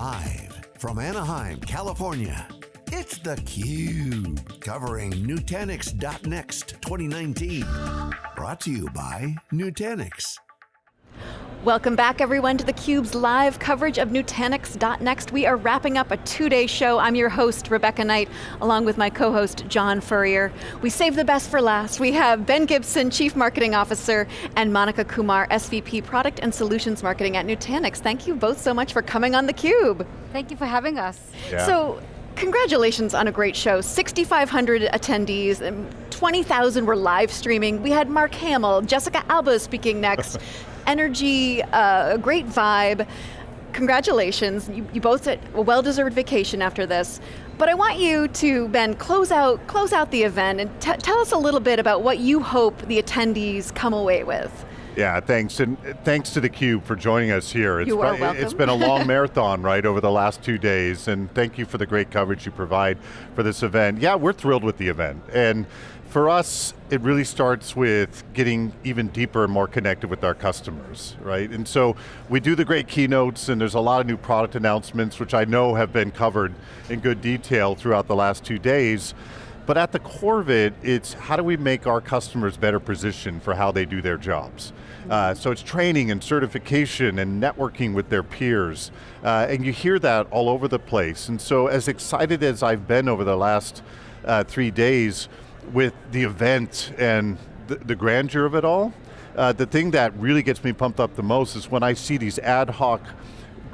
Live from Anaheim, California, it's theCUBE, covering Nutanix.next 2019. Brought to you by Nutanix. Welcome back everyone to theCUBE's live coverage of Nutanix.next. We are wrapping up a two-day show. I'm your host, Rebecca Knight, along with my co-host, John Furrier. We saved the best for last. We have Ben Gibson, Chief Marketing Officer, and Monica Kumar, SVP Product and Solutions Marketing at Nutanix. Thank you both so much for coming on theCUBE. Thank you for having us. Yeah. So, congratulations on a great show. 6,500 attendees, 20,000 were live streaming. We had Mark Hamill, Jessica Alba speaking next. energy, uh, a great vibe. Congratulations, you, you both had a well-deserved vacation after this. But I want you to, Ben, close out, close out the event and tell us a little bit about what you hope the attendees come away with. Yeah, thanks, and thanks to theCUBE for joining us here. It's, you are welcome. It's been a long marathon, right, over the last two days, and thank you for the great coverage you provide for this event. Yeah, we're thrilled with the event, and for us, it really starts with getting even deeper and more connected with our customers, right? And so we do the great keynotes and there's a lot of new product announcements which I know have been covered in good detail throughout the last two days. But at the core of it, it's how do we make our customers better positioned for how they do their jobs? Uh, so it's training and certification and networking with their peers. Uh, and you hear that all over the place. And so as excited as I've been over the last uh, three days, with the event and the, the grandeur of it all, uh, the thing that really gets me pumped up the most is when I see these ad hoc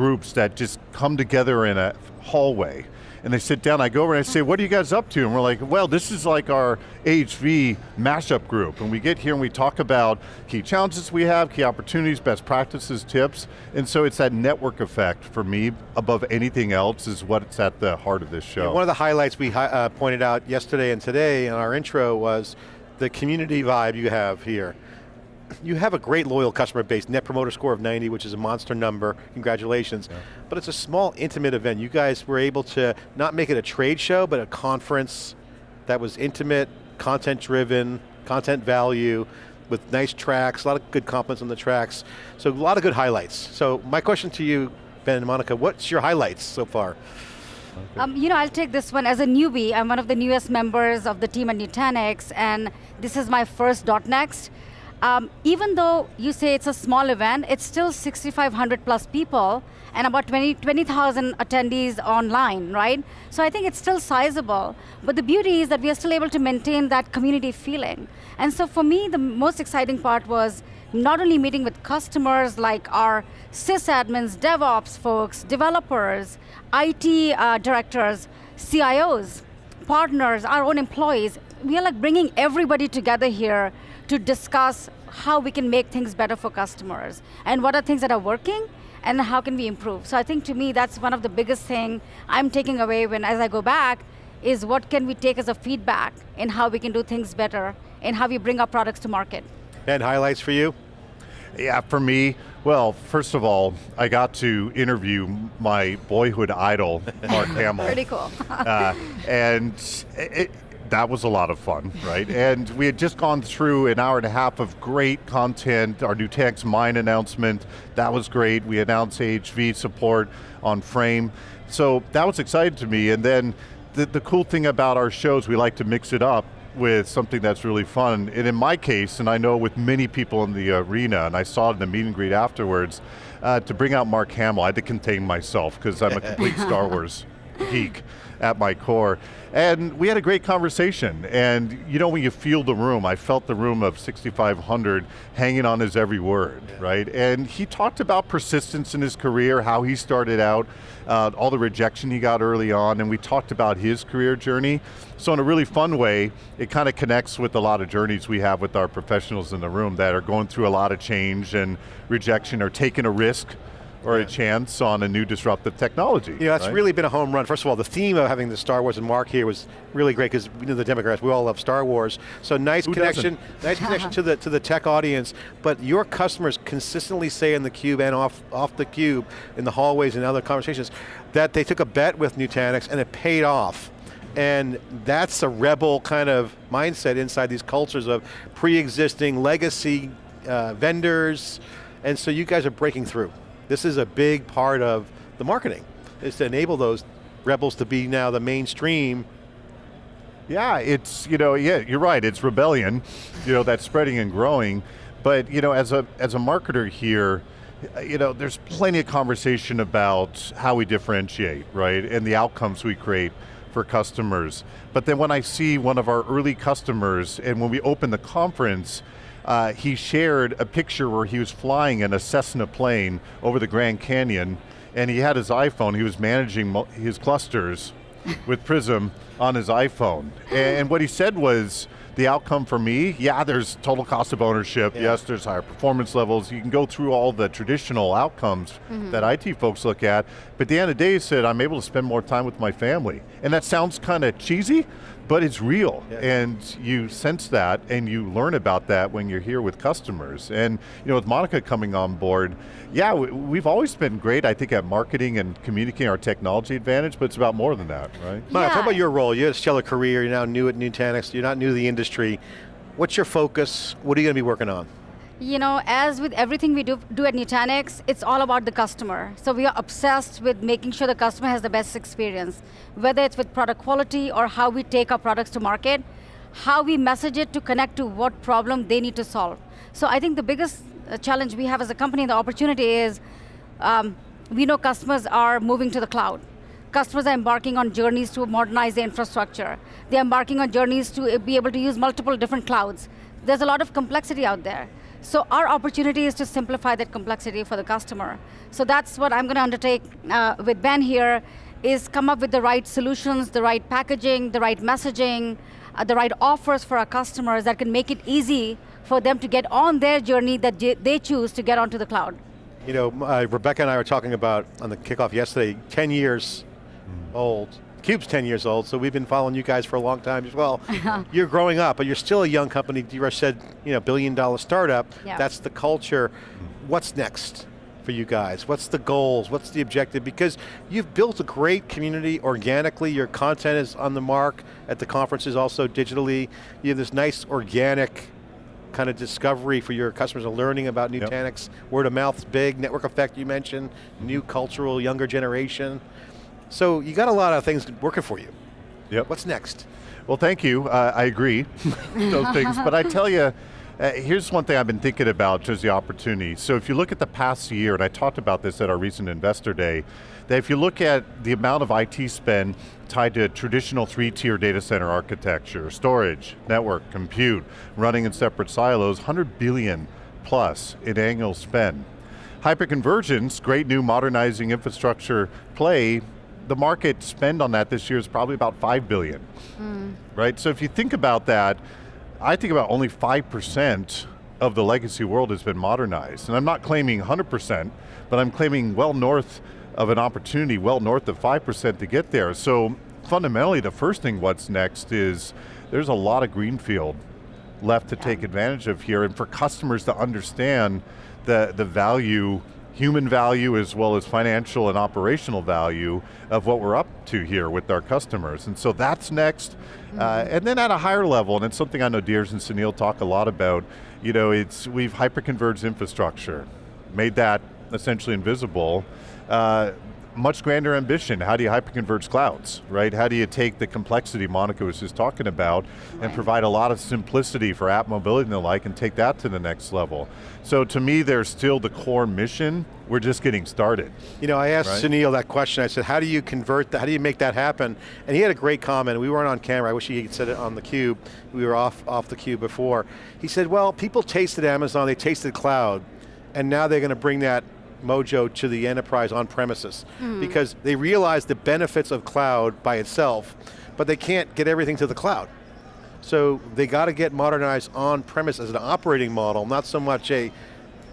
groups that just come together in a hallway and they sit down, I go over and I say, what are you guys up to? And we're like, well, this is like our AHV mashup group. And we get here and we talk about key challenges we have, key opportunities, best practices, tips. And so it's that network effect for me, above anything else, is what's at the heart of this show. Yeah, one of the highlights we uh, pointed out yesterday and today in our intro was the community vibe you have here you have a great loyal customer base, net promoter score of 90, which is a monster number, congratulations. Yeah. But it's a small, intimate event. You guys were able to not make it a trade show, but a conference that was intimate, content driven, content value, with nice tracks, a lot of good compliments on the tracks. So a lot of good highlights. So my question to you, Ben and Monica, what's your highlights so far? Um, you know, I'll take this one. As a newbie, I'm one of the newest members of the team at Nutanix, and this is my first .next. Um, even though you say it's a small event, it's still 6,500 plus people and about 20,000 20, attendees online, right? So I think it's still sizable. But the beauty is that we are still able to maintain that community feeling. And so for me, the most exciting part was not only meeting with customers like our sysadmins, DevOps folks, developers, IT uh, directors, CIOs, partners, our own employees. We are like bringing everybody together here to discuss how we can make things better for customers and what are things that are working and how can we improve. So I think to me that's one of the biggest thing I'm taking away when as I go back is what can we take as a feedback in how we can do things better and how we bring our products to market. And highlights for you? Yeah, for me, well, first of all, I got to interview my boyhood idol, Mark Hamill. Pretty cool. uh, and it, that was a lot of fun, right? and we had just gone through an hour and a half of great content, our Nutanix Mine announcement, that was great. We announced AHV support on Frame. So that was exciting to me. And then the, the cool thing about our shows, we like to mix it up with something that's really fun. And in my case, and I know with many people in the arena, and I saw it in the meet and greet afterwards, uh, to bring out Mark Hamill, I had to contain myself because I'm a complete Star Wars geek at my core. And we had a great conversation, and you know when you feel the room, I felt the room of 6,500 hanging on his every word, yeah. right? And he talked about persistence in his career, how he started out, uh, all the rejection he got early on, and we talked about his career journey. So in a really fun way, it kind of connects with a lot of journeys we have with our professionals in the room that are going through a lot of change and rejection or taking a risk or yeah. a chance on a new disruptive technology. Know, that's right? really been a home run. First of all, the theme of having the Star Wars and Mark here was really great because we know the Democrats, we all love Star Wars. So nice Who connection, nice connection to the to the tech audience, but your customers consistently say in the cube and off, off the cube, in the hallways and other conversations, that they took a bet with Nutanix and it paid off. And that's a rebel kind of mindset inside these cultures of pre-existing legacy uh, vendors, and so you guys are breaking through. This is a big part of the marketing. is to enable those rebels to be now the mainstream Yeah, it's, you know, yeah, you're right, it's rebellion, you know, that's spreading and growing. But, you know, as a, as a marketer here, you know, there's plenty of conversation about how we differentiate, right? And the outcomes we create for customers. But then when I see one of our early customers, and when we open the conference, uh, he shared a picture where he was flying in a Cessna plane over the Grand Canyon, and he had his iPhone, he was managing his clusters with Prism on his iPhone. And what he said was, the outcome for me, yeah, there's total cost of ownership, yeah. yes, there's higher performance levels, you can go through all the traditional outcomes mm -hmm. that IT folks look at, but at the end of the day, he said, I'm able to spend more time with my family. And that sounds kind of cheesy, but it's real, yeah. and you sense that, and you learn about that when you're here with customers. And you know, with Monica coming on board, yeah, we've always been great, I think, at marketing and communicating our technology advantage, but it's about more than that, right? Yeah. Monica, talk about your role. You had a stellar career, you're now new at Nutanix, you're not new to the industry. What's your focus? What are you going to be working on? You know, as with everything we do, do at Nutanix, it's all about the customer. So we are obsessed with making sure the customer has the best experience, whether it's with product quality or how we take our products to market, how we message it to connect to what problem they need to solve. So I think the biggest uh, challenge we have as a company, the opportunity is, um, we know customers are moving to the cloud. Customers are embarking on journeys to modernize their infrastructure. They're embarking on journeys to be able to use multiple different clouds. There's a lot of complexity out there. So our opportunity is to simplify that complexity for the customer. So that's what I'm going to undertake uh, with Ben here, is come up with the right solutions, the right packaging, the right messaging, uh, the right offers for our customers that can make it easy for them to get on their journey that they choose to get onto the cloud. You know, uh, Rebecca and I were talking about on the kickoff yesterday, 10 years mm. old, Cube's 10 years old, so we've been following you guys for a long time as well. you're growing up, but you're still a young company. You said, you know, billion dollar startup. Yeah. That's the culture. What's next for you guys? What's the goals? What's the objective? Because you've built a great community organically. Your content is on the mark at the conferences, also digitally. You have this nice organic kind of discovery for your customers and learning about Nutanix. Yep. Word of mouth's big, network effect you mentioned, new cultural, younger generation. So you got a lot of things working for you. Yep. What's next? Well, thank you. Uh, I agree, those things. But I tell you, uh, here's one thing I've been thinking about, just the opportunity. So if you look at the past year, and I talked about this at our recent investor day, that if you look at the amount of IT spend tied to traditional three-tier data center architecture, storage, network, compute, running in separate silos, 100 billion plus in annual spend. Hyperconvergence, great new modernizing infrastructure play, the market spend on that this year is probably about 5 billion, mm. right? So if you think about that, I think about only 5% of the legacy world has been modernized. And I'm not claiming 100%, but I'm claiming well north of an opportunity, well north of 5% to get there. So fundamentally, the first thing what's next is there's a lot of greenfield left to yeah. take advantage of here and for customers to understand the, the value human value as well as financial and operational value of what we're up to here with our customers. And so that's next. Mm -hmm. uh, mm-hmm. and then at a higher level, and it's something I know Dheeraj and Sunil talk a lot about, you know, it's, we've hyperconverged infrastructure, made that essentially invisible. Uh, much grander ambition. How do you hyperconverge clouds, right? How do you take the complexity Monica was just talking about right. and provide a lot of simplicity for app mobility and the like and take that to the next level? So to me, there's still the core mission. We're just getting started. You know, I asked right? Sunil that question. I said, how do you convert that? How do you make that happen? And he had a great comment. We weren't on camera. I wish he had said it on the cube. We were off, off the cube before. He said, well, people tasted Amazon, they tasted cloud, and now they're going to bring that Mojo to the enterprise on premises mm. because they realize the benefits of cloud by itself, but they can't get everything to the cloud. So they got to get modernized on premise as an operating model, not so much a,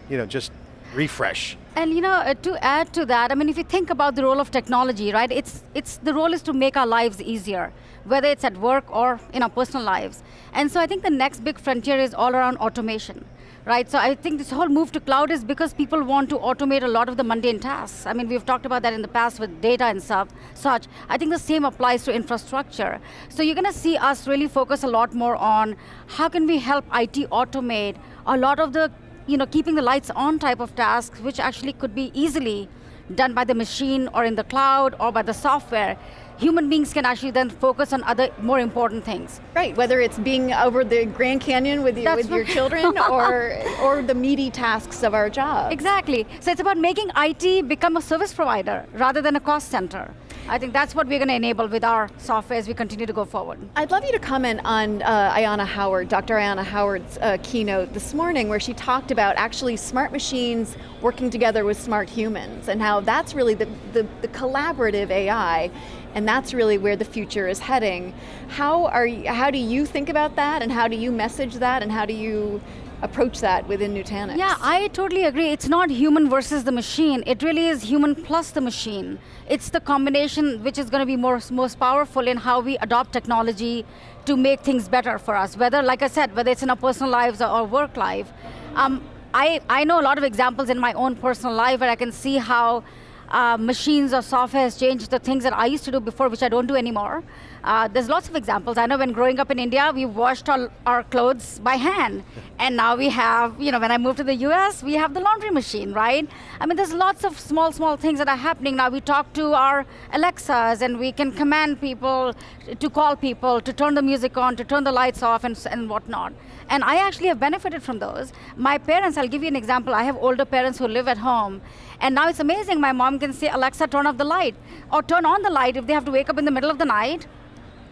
you know, just refresh. And you know, uh, to add to that, I mean, if you think about the role of technology, right? It's it's the role is to make our lives easier, whether it's at work or in our personal lives. And so I think the next big frontier is all around automation right? So I think this whole move to cloud is because people want to automate a lot of the mundane tasks. I mean, we've talked about that in the past with data and stuff, such. I think the same applies to infrastructure. So you're going to see us really focus a lot more on how can we help IT automate a lot of the, you know, keeping the lights on type of tasks, which actually could be easily done by the machine or in the cloud or by the software, human beings can actually then focus on other more important things. Right, whether it's being over the Grand Canyon with, you, with your children or, or the meaty tasks of our job. Exactly, so it's about making IT become a service provider rather than a cost center. I think that's what we're going to enable with our software as we continue to go forward. I'd love you to comment on uh, Ayanna Howard, Dr. Ayanna Howard's uh, keynote this morning where she talked about actually smart machines working together with smart humans and how that's really the, the, the collaborative AI and that's really where the future is heading. How, are you, how do you think about that and how do you message that and how do you approach that within Nutanix. Yeah, I totally agree. It's not human versus the machine. It really is human plus the machine. It's the combination which is going to be more, most powerful in how we adopt technology to make things better for us. Whether, like I said, whether it's in our personal lives or, work life. Um, I, I know a lot of examples in my own personal life where I can see how uh, machines or software has changed the things that I used to do before, which I don't do anymore. Uh, there's lots of examples. I know when growing up in India, we washed all our clothes by hand. and now we have, you know, when I moved to the US, we have the laundry machine, right? I mean, there's lots of small, small things that are happening. Now we talk to our Alexas and we can command people to call people, to turn the music on, to turn the lights off and, and whatnot. And I actually have benefited from those. My parents, I'll give you an example. I have older parents who live at home. And now it's amazing. My mom can say, Alexa, turn off the light. Or turn on the light if they have to wake up in the middle of the night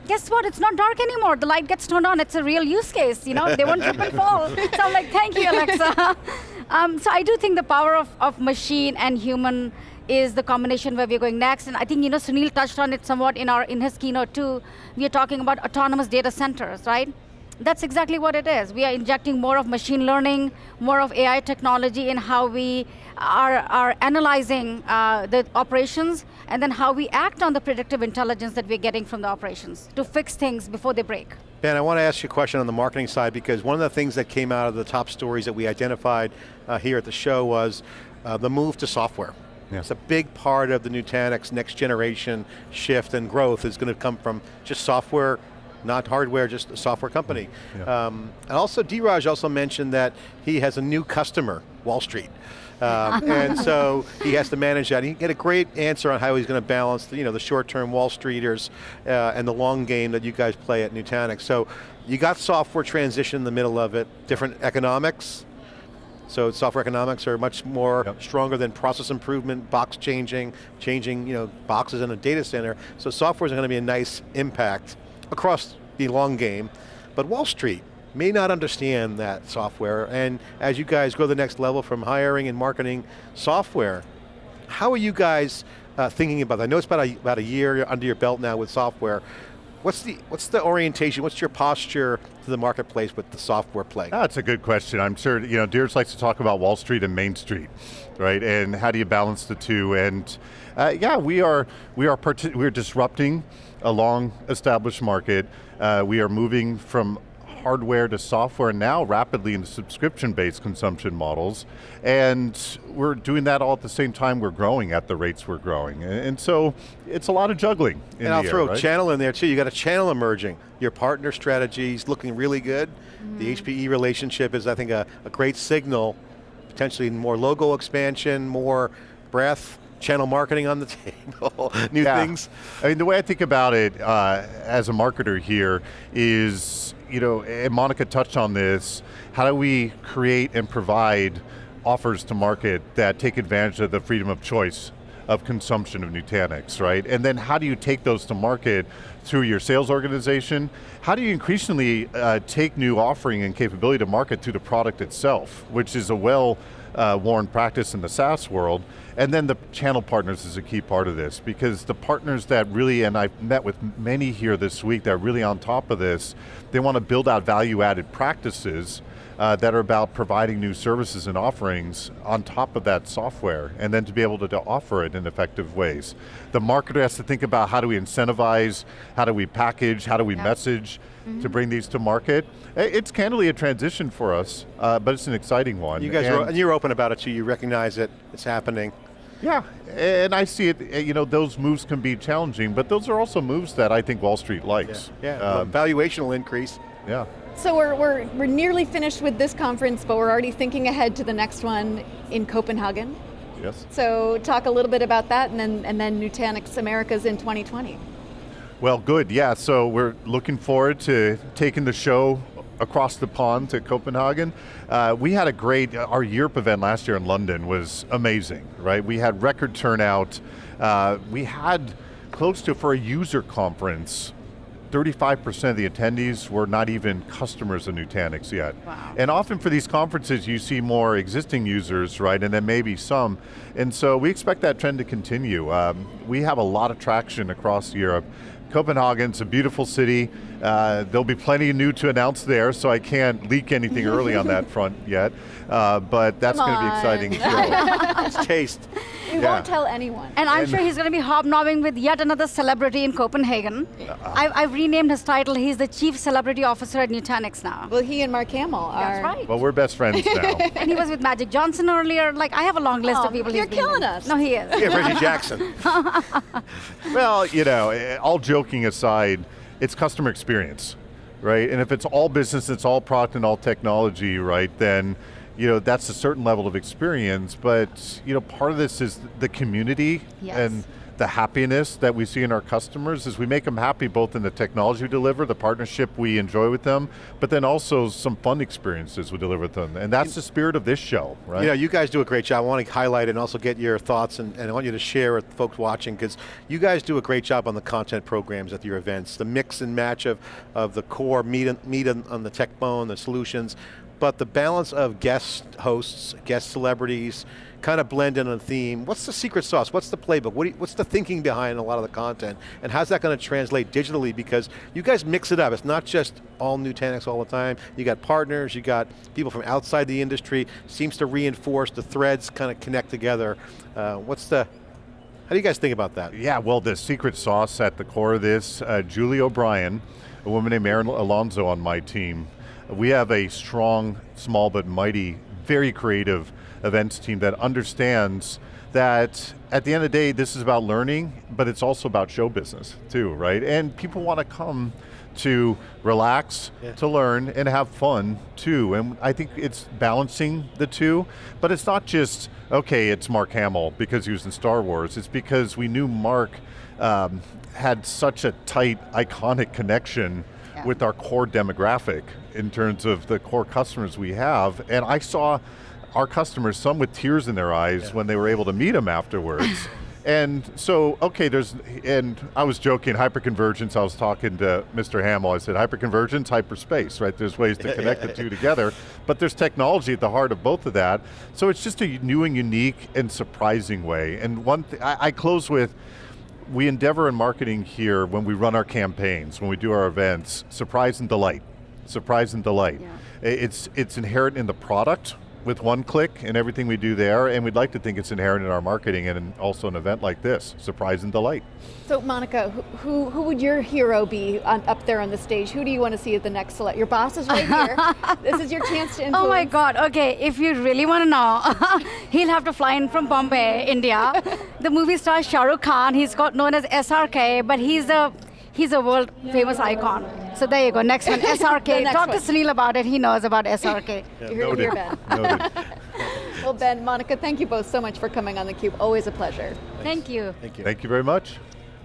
guess what? It's not dark anymore. The light gets turned on. It's a real use case. You know, they won't trip and fall. So I'm like, thank you, Alexa. um, so I do think the power of, of machine and human is the combination where we're going next. And I think you know Sunil touched on it somewhat in our in his keynote too. We are talking about autonomous data centers, right? That's exactly what it is. We are injecting more of machine learning, more of AI technology in how we are, are analyzing uh, the operations and then how we act on the predictive intelligence that we're getting from the operations to fix things before they break. Ben, I want to ask you a question on the marketing side because one of the things that came out of the top stories that we identified uh, here at the show was uh, the move to software. Yeah. It's a big part of the Nutanix next generation shift and growth is going to come from just software not hardware, just a software company. Yeah. Um, and also, Dheeraj also mentioned that he has a new customer, Wall Street. Um, and so he has to manage that. He get a great answer on how he's going to balance the, you know, the short-term Wall Streeters uh, and the long game that you guys play at Nutanix. So you got software transition in the middle of it, different economics, so software economics are much more yep. stronger than process improvement, box changing, changing you know, boxes in a data center. So software is going to be a nice impact across the long game, but Wall Street may not understand that software, and as you guys go the next level from hiring and marketing software, how are you guys uh, thinking about that? I know it's about a, about a year under your belt now with software. What's the, what's the orientation, what's your posture to the marketplace with the software play? That's a good question. I'm sure, you know, Dheeraj likes to talk about Wall Street and Main Street, right? And how do you balance the two? And uh, yeah, we are, we are, we're disrupting a long established market. Uh, we are moving from hardware to software now rapidly into subscription-based consumption models. And we're doing that all at the same time we're growing at the rates we're growing. And so it's a lot of juggling And I'll throw right? channel in there too. You got a channel emerging. Your partner strategy is looking really good. Mm. The HPE relationship is I think a, a great signal, potentially more logo expansion, more breadth, channel marketing on the table, new yeah. things? I mean, the way I think about it uh, as a marketer here is, you know, and Monica touched on this, how do we create and provide offers to market that take advantage of the freedom of choice of consumption of Nutanix, right? And then how do you take those to market through your sales organization? How do you increasingly uh, take new offering and capability to market through the product itself, which is a well uh, worn practice in the SaaS world. And then the channel partners is a key part of this because the partners that really, and I've met with many here this week that are really on top of this, they want to build out value added practices uh, that are about providing new services and offerings on top of that software, and then to be able to, to, offer it in effective ways. The marketer has to think about how do we incentivize, how do we package, how do we yeah. message, mm -hmm. to bring these to market. It's candidly a transition for us, uh, but it's an exciting one. You guys, and, are, and you're open about it too, you recognize it, it's happening. Yeah, and I see it, you know, those moves can be challenging, but those are also moves that I think Wall Street likes. Yeah, yeah. Um, valuation will increase. Yeah. So we're, we're, we're nearly finished with this conference, but we're already thinking ahead to the next one in Copenhagen. Yes. So talk a little bit about that and then, and then Nutanix Americas in 2020. Well, good, yeah. So we're looking forward to taking the show across the pond to Copenhagen. Uh, we had a great, our Europe event last year in London was amazing, right? We had record turnout. Uh, we had close to, for a user conference, 35% of the attendees were not even customers of Nutanix yet. Wow. And often for these conferences, you see more existing users, right, and then maybe some. And so we expect that trend to continue. Um, we have a lot of traction across Europe. Copenhagen's a beautiful city. Uh, there'll be plenty new to announce there, so I can't leak anything early on that front yet. Uh, but that's Come going to be exciting. show. It's taste. We Yeah. won't tell anyone. And I'm And- sure he's going to be hobnobbing with yet another celebrity in Copenhagen. I've, I've renamed his title. He's the Chief Celebrity Officer at Nutanix now. well, he and Mark Hamill are. That's right. well, we're best friends now. And he was with Magic Johnson earlier. Like, I have a long list Oh, of people you're he's been killing us. No, he is. Yeah, Reggie Jackson. Well, you know, eh, all joking aside, it's customer experience, right? And if it's all business, it's all product and all technology, right, then you know, that's a certain level of experience, but you know, part of this is the community Yes. and the happiness that we see in our customers is we make them happy both in the technology we deliver, the partnership we enjoy with them, but then also some fun experiences we deliver with them. And that's the spirit of this show, right? You know, you guys do a great job. I want to highlight and also get your thoughts, and, and I want you to share with folks watching, because you guys do a great job on the content programs at your events, the mix and match of, of the core meat, meat on, on the tech bone, the solutions, but the balance of guest hosts, guest celebrities, kind of blend in a theme. What's the secret sauce? What's the playbook? What you, what's the thinking behind a lot of the content? And how's that going to translate digitally? Because you guys mix it up. It's not just all Nutanix all the time. You got partners, you got people from outside the industry. Seems to reinforce the threads, kind of connect together. Uh, what's the, how do you guys think about that? Yeah, well, the secret sauce at the core of this, uh, Julie O'Brien, a woman named Erin Alonso on my team. We have a strong, small but mighty, very creative events team that understands that at the end of the day, this is about learning, but it's also about show business too, right? And people want to come to relax, Yeah. to learn, and have fun too. And I think it's balancing the two, but it's not just, okay, it's Mark Hamill because he was in Star Wars. It's because we knew Mark um, had such a tight, iconic connection Yeah. with our core demographic in terms of the core customers we have. And I saw our customers, some with tears in their eyes when they were able to meet him afterwards. and so, okay, there's, and I was joking, hyperconvergence, I was talking to Mr. Hamill, I said, hyperconvergence, hyperspace, right? There's ways to connect the two together, but there's technology at the heart of both of that. So it's just a new and unique and surprising way. And one thing, I, I close with, we endeavor in marketing here when we run our campaigns, when we do our events, surprise and delight. Surprise and delight. Yeah. It's, it's inherent in the product with one click and everything we do there, and we'd like to think it's inherent in our marketing and also an event like this, surprise and delight. So Monica, who, who, who would your hero be on, up there on the stage? Who do you want to see at the next select? Your boss is right here. this is your chance to influence. Oh my God, okay, if you really want to know, he'll have to fly in from Bombay, India. the movie star Shah Rukh Khan, he's got known as SRK, but he's a, he's a world famous icon. So there you go, next one, SRK. next Talk one. to Sunil about it, he knows about SRK. You heard it here, Ben. Noted. Well, Ben, Monica, thank you both so much for coming on theCUBE. Always a pleasure. Thank you. Thank you. Thank you very much.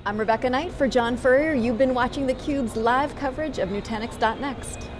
I'm Rebecca Knight for John Furrier. You've been watching theCUBE's live coverage of Nutanix.next.